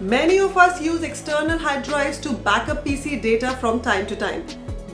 Many of us use external hard drives to backup PC data from time to time.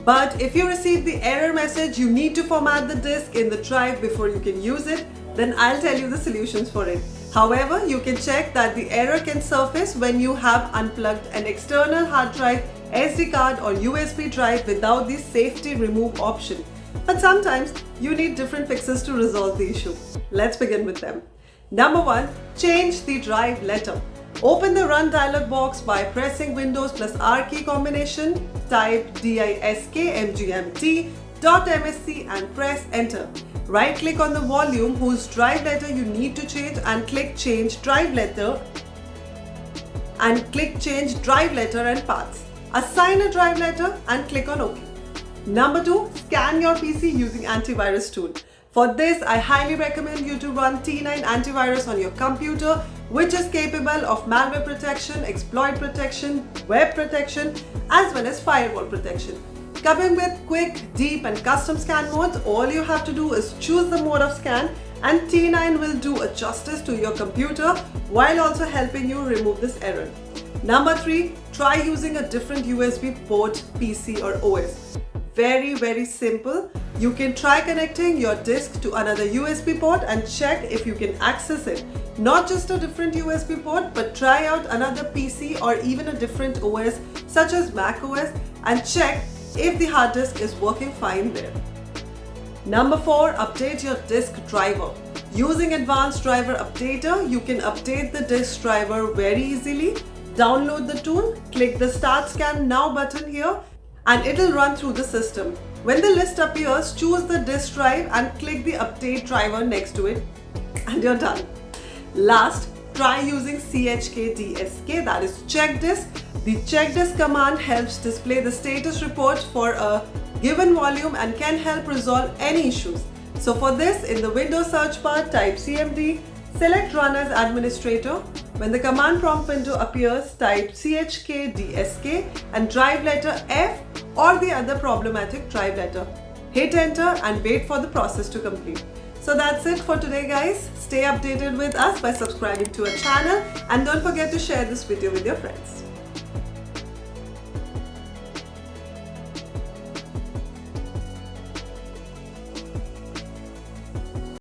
But if you receive the error message you need to format the disk in the drive before you can use it, then I'll tell you the solutions for it. However, you can check that the error can surface when you have unplugged an external hard drive, SD card or USB drive without the safety remove option. But sometimes you need different fixes to resolve the issue. Let's begin with them. Number one, change the drive letter. Open the Run dialog box by pressing Windows plus R key combination, type disk mgmt .msc and press enter. Right click on the volume whose drive letter you need to change and click change drive letter and click change drive letter and paths. Assign a drive letter and click on OK. Number 2. Scan your PC using antivirus tool. For this, I highly recommend you to run T9 antivirus on your computer which is capable of malware protection, exploit protection, web protection as well as firewall protection. Coming with quick, deep and custom scan modes, all you have to do is choose the mode of scan and T9 will do a justice to your computer while also helping you remove this error. Number 3. Try using a different USB port, PC or OS. Very very simple you can try connecting your disk to another USB port and check if you can access it. Not just a different USB port, but try out another PC or even a different OS such as Mac OS and check if the hard disk is working fine there. Number 4. Update your disk driver. Using Advanced Driver Updater, you can update the disk driver very easily. Download the tool, click the Start Scan Now button here and it'll run through the system. When the list appears, choose the disk drive and click the update driver next to it and you're done. Last, try using chkdsk that is check disk. The check disk command helps display the status report for a given volume and can help resolve any issues. So for this, in the Windows search bar, type cmd, select run as administrator. When the command prompt window appears, type chkdsk and drive letter F or the other problematic drive letter. Hit enter and wait for the process to complete. So that's it for today guys. Stay updated with us by subscribing to our channel and don't forget to share this video with your friends.